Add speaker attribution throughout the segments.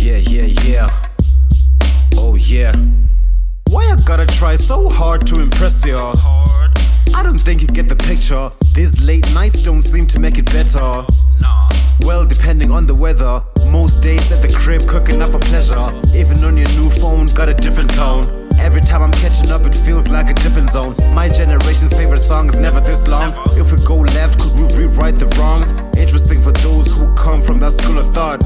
Speaker 1: Yeah, yeah, yeah. Oh, yeah. Why I gotta try so hard to impress y'all? I don't think you get the picture. These late nights don't seem to make it better. Well, depending on the weather, most days at the crib cooking up for pleasure. Even on your new phone, got a different tone. Every time I'm catching up, it feels like a different zone. My generation's favorite song is never this long. If we go left, could we rewrite the wrongs? Interesting for come from that school of thought.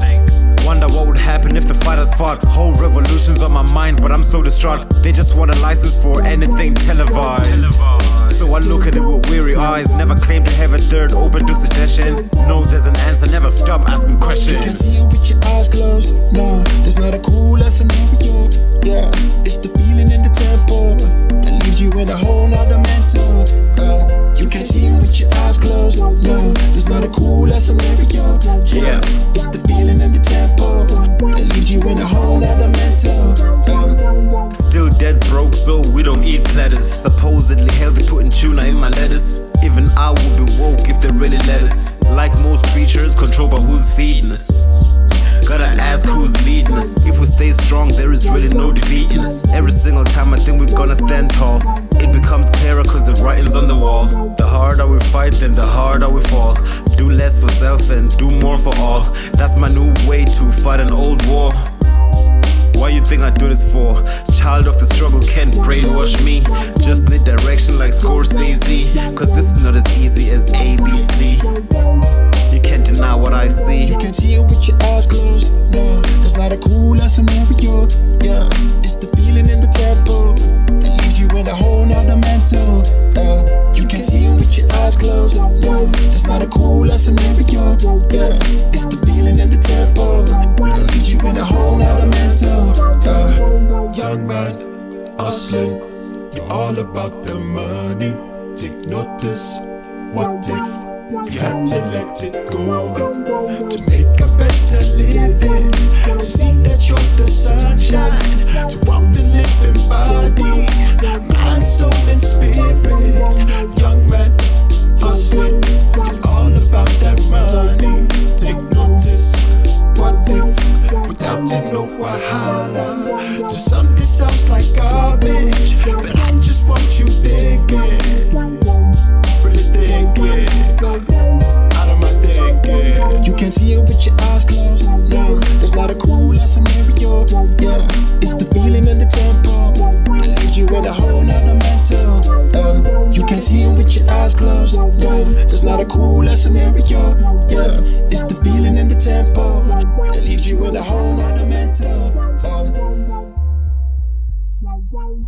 Speaker 1: Wonder what would happen if the fighters fought. Whole revolutions on my mind, but I'm so distraught. They just want a license for anything televised. So I look at it with weary eyes. Never claim to have a third open to suggestions. No, there's an answer. Never stop asking questions.
Speaker 2: You can see it with your eyes closed. No, there's not a cool lesson scenario. Yeah, it's the feeling in the tempo that leaves you in a whole nother mental. Uh, you can see it with your eyes closed. No, there's not a cool scenario. Yeah, it's the feeling in the tempo that leaves you in a whole nother mental.
Speaker 1: Still dead broke, so we don't eat platters. Supposedly healthy, putting tuna in my lettuce. Even I would be woke if they really let us. Like most creatures, controlled by who's feeding us. Gotta ask who's leading us. If we stay strong, there is really no defeating us. Every single time I think we're gonna stand tall, it becomes clearer cause fight, then the harder we fall. Do less for self and do more for all. That's my new way to fight an old war. Why you think I do this for? Child of the struggle can't brainwash me. Just need direction like Scorsese. Cause this is not as easy as ABC.
Speaker 2: Closed. No, that's not a cool scenario. Yeah, it's the feeling in the tempo that leaves you in a whole nother mental. Yeah.
Speaker 3: Young man, hustling, you're all about the money. Take notice, what if you had to let it go to make a better living? To see that you're the sunshine, to walk the living body, To some, this sounds like garbage, but I just want you thinking,
Speaker 2: Uh,